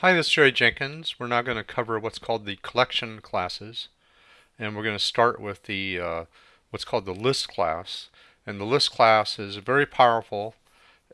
Hi, this is Jerry Jenkins. We're now going to cover what's called the collection classes. And we're going to start with the uh, what's called the list class. And the list class is very powerful.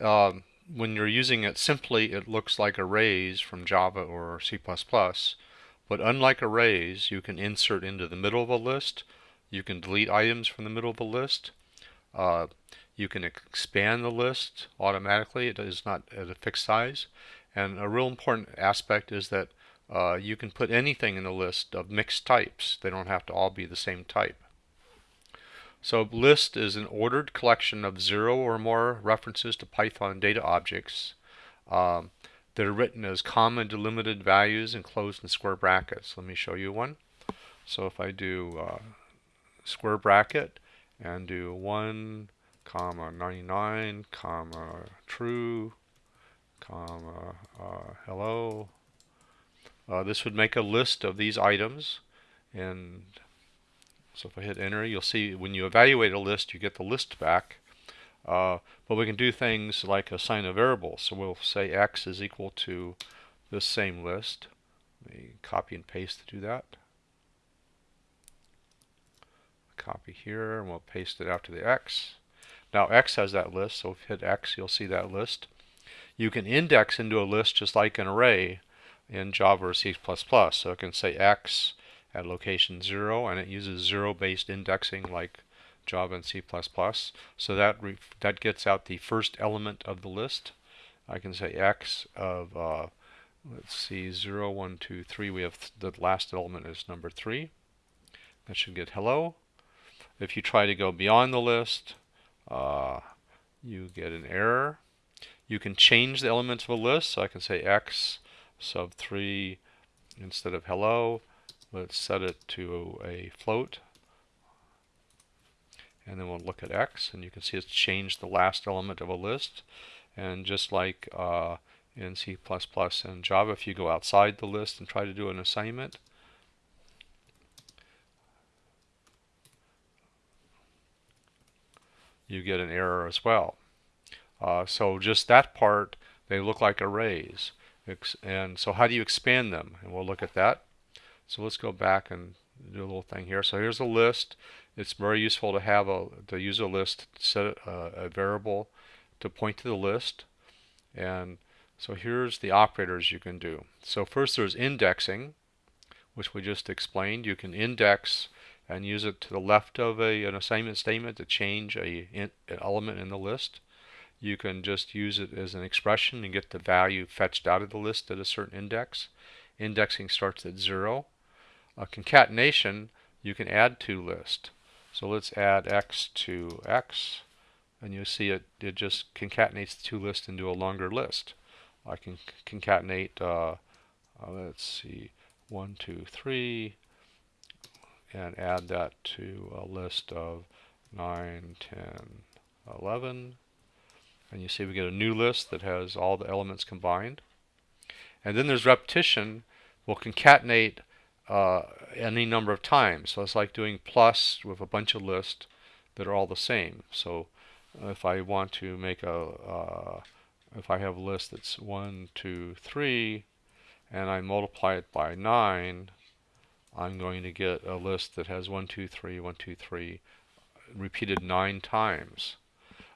Um, when you're using it simply, it looks like arrays from Java or C++. But unlike arrays, you can insert into the middle of a list. You can delete items from the middle of a list. Uh, you can expand the list automatically. It is not at a fixed size. And a real important aspect is that uh, you can put anything in the list of mixed types. They don't have to all be the same type. So list is an ordered collection of zero or more references to Python data objects um, that are written as comma delimited values enclosed in square brackets. Let me show you one. So if I do uh, square bracket and do 1 comma 99 comma true comma uh, hello. Uh, this would make a list of these items and so if I hit enter you'll see when you evaluate a list you get the list back. Uh, but we can do things like assign a variable. So we'll say x is equal to this same list. Let me copy and paste to do that. Copy here and we'll paste it after the x. Now x has that list so if you hit x you'll see that list you can index into a list just like an array in Java or C++. So it can say x at location 0 and it uses 0 based indexing like Java and C++. So that that gets out the first element of the list. I can say x of uh, let's see 0, 1, 2, 3. We have th the last element is number 3. That should get hello. If you try to go beyond the list, uh, you get an error. You can change the elements of a list. So I can say x sub 3 instead of hello. Let's set it to a float. And then we'll look at x, and you can see it's changed the last element of a list. And just like uh, in C++ and Java, if you go outside the list and try to do an assignment, you get an error as well. Uh, so just that part, they look like arrays. And so how do you expand them? And we'll look at that. So let's go back and do a little thing here. So here's a list. It's very useful to have a to use a list, set a, a variable to point to the list. And so here's the operators you can do. So first there's indexing, which we just explained. You can index and use it to the left of a, an assignment statement to change a, an element in the list you can just use it as an expression and get the value fetched out of the list at a certain index. Indexing starts at zero. A concatenation, you can add to list. So let's add x to x, and you see it, it just concatenates the two lists into a longer list. I can concatenate, uh, uh, let's see, 1, 2, 3, and add that to a list of 9, 10, 11, and you see we get a new list that has all the elements combined. And then there's repetition. We'll concatenate uh, any number of times. So it's like doing plus with a bunch of lists that are all the same. So if I want to make a, uh, if I have a list that's 1, 2, 3, and I multiply it by 9, I'm going to get a list that has 1, 2, 3, 1, 2, 3 repeated 9 times.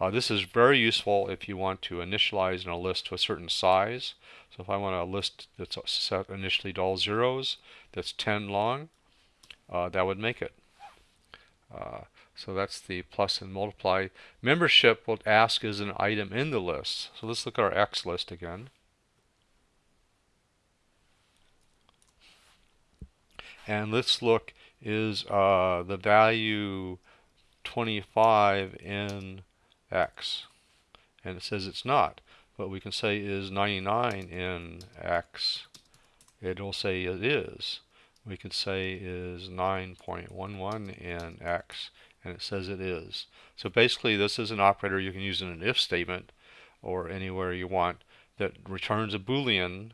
Uh, this is very useful if you want to initialize in a list to a certain size. So if I want a list that's set initially to all zeros, that's 10 long, uh, that would make it. Uh, so that's the plus and multiply. Membership will ask is an item in the list. So let's look at our X list again. And let's look is uh, the value 25 in x. And it says it's not. But we can say is 99 in x. It'll say it is. We could say is 9.11 in x. And it says it is. So basically this is an operator you can use in an if statement or anywhere you want that returns a boolean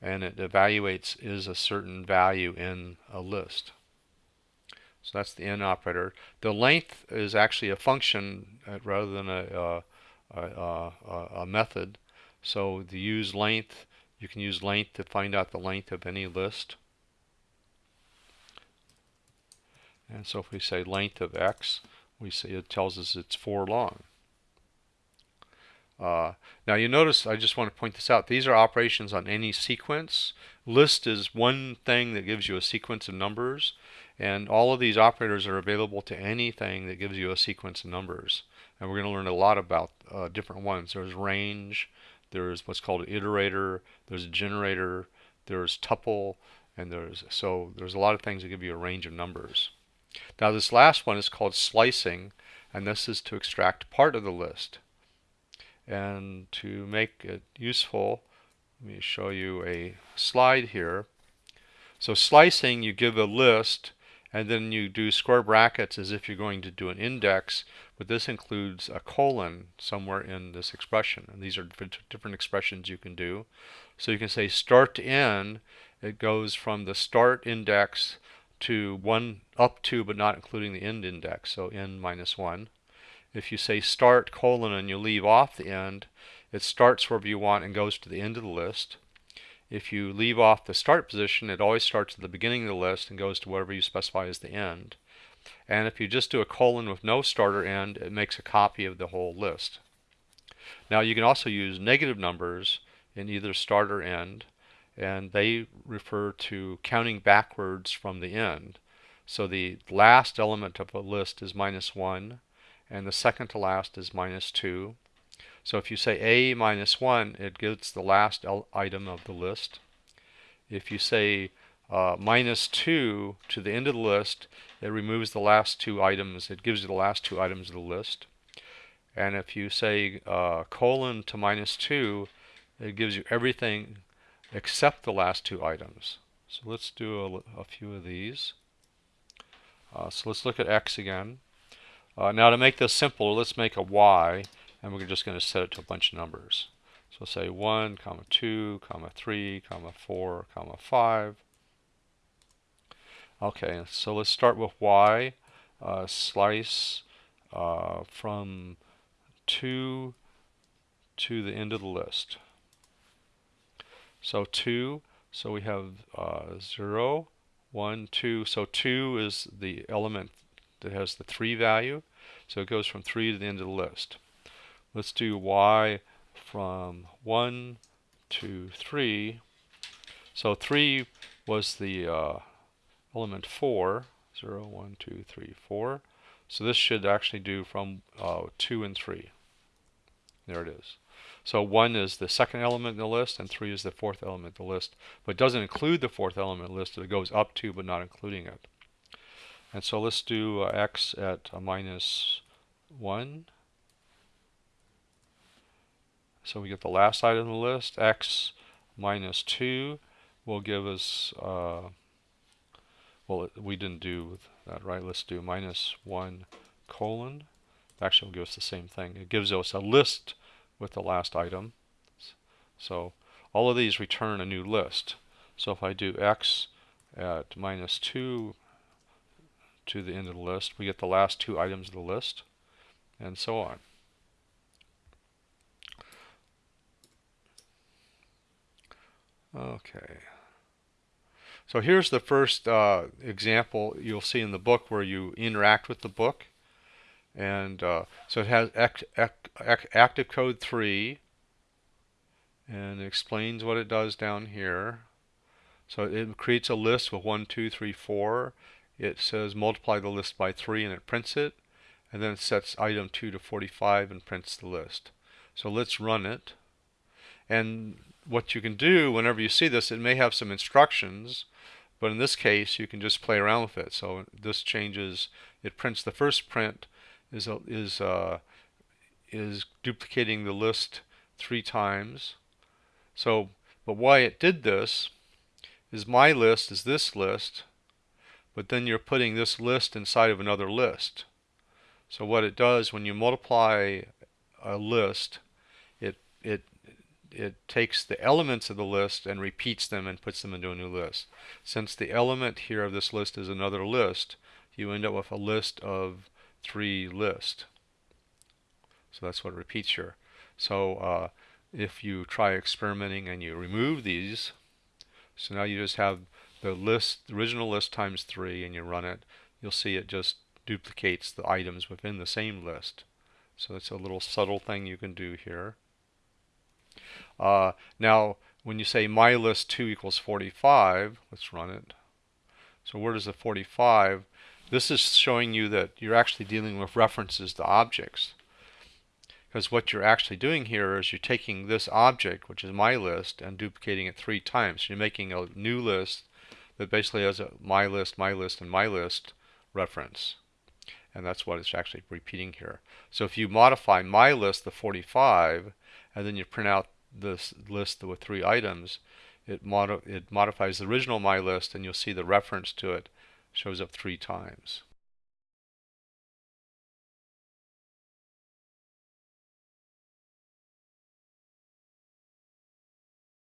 and it evaluates is a certain value in a list. So that's the in operator. The length is actually a function uh, rather than a, uh, a, a, a, method. So the use length You can use length to find out the length of any list. And so if we say length of x, we say it tells us it's 4 long. Uh, now you notice, I just want to point this out, these are operations on any sequence. List is one thing that gives you a sequence of numbers, and all of these operators are available to anything that gives you a sequence of numbers. And we're going to learn a lot about uh, different ones. There's range, there's what's called an iterator, there's a generator, there's tuple, and there's so there's a lot of things that give you a range of numbers. Now this last one is called slicing, and this is to extract part of the list. And to make it useful, let me show you a slide here. So slicing, you give a list and then you do square brackets as if you're going to do an index, but this includes a colon somewhere in this expression. And these are different expressions you can do. So you can say start to end, it goes from the start index to 1 up to but not including the end index, so n minus 1. If you say start colon and you leave off the end, it starts wherever you want and goes to the end of the list. If you leave off the start position, it always starts at the beginning of the list and goes to whatever you specify as the end. And if you just do a colon with no start or end, it makes a copy of the whole list. Now you can also use negative numbers in either start or end, and they refer to counting backwards from the end. So the last element of a list is minus 1, and the second to last is minus 2. So if you say A minus 1, it gets the last item of the list. If you say uh, minus 2 to the end of the list, it removes the last two items. It gives you the last two items of the list. And if you say uh, colon to minus 2, it gives you everything except the last two items. So let's do a, a few of these. Uh, so let's look at x again. Uh, now to make this simple, let's make a y, and we're just going to set it to a bunch of numbers. So say 1, comma 2, comma 3, comma 4, comma 5. Okay, so let's start with y. Uh, slice uh, from 2 to the end of the list. So 2, so we have uh, 0, 1, 2. So 2 is the element that has the 3 value. So it goes from 3 to the end of the list. Let's do y from 1 to 3. So 3 was the uh, element 4. 0, 1, 2, 3, 4. So this should actually do from uh, 2 and 3. There it is. So 1 is the second element in the list, and 3 is the fourth element in the list. But it doesn't include the fourth element list. It goes up to, but not including it. And so let's do uh, x at minus 1. So we get the last item in the list. x minus 2 will give us, uh, well, we didn't do that, right? Let's do minus 1 colon. Actually, will give us the same thing. It gives us a list with the last item. So all of these return a new list. So if I do x at minus 2 to the end of the list. We get the last two items of the list, and so on. Okay. So here's the first uh, example you'll see in the book where you interact with the book. And uh, so it has act, act, active code 3 and explains what it does down here. So it creates a list with 1, 2, 3, 4 it says multiply the list by 3 and it prints it and then it sets item 2 to 45 and prints the list. So let's run it and what you can do whenever you see this it may have some instructions but in this case you can just play around with it so this changes it prints the first print is is uh, is duplicating the list three times so but why it did this is my list is this list but then you're putting this list inside of another list. So what it does when you multiply a list, it it it takes the elements of the list and repeats them and puts them into a new list. Since the element here of this list is another list, you end up with a list of three lists. So that's what repeats here. So uh, if you try experimenting and you remove these, so now you just have the list, the original list times 3 and you run it, you'll see it just duplicates the items within the same list. So it's a little subtle thing you can do here. Uh, now, when you say my list 2 equals 45, let's run it. So where does the 45? This is showing you that you're actually dealing with references to objects. Because what you're actually doing here is you're taking this object, which is my list, and duplicating it three times. You're making a new list that basically has a my list, my list, and my list reference. And that's what it's actually repeating here. So if you modify my list, the 45, and then you print out this list with three items, it, modi it modifies the original my list, and you'll see the reference to it shows up three times.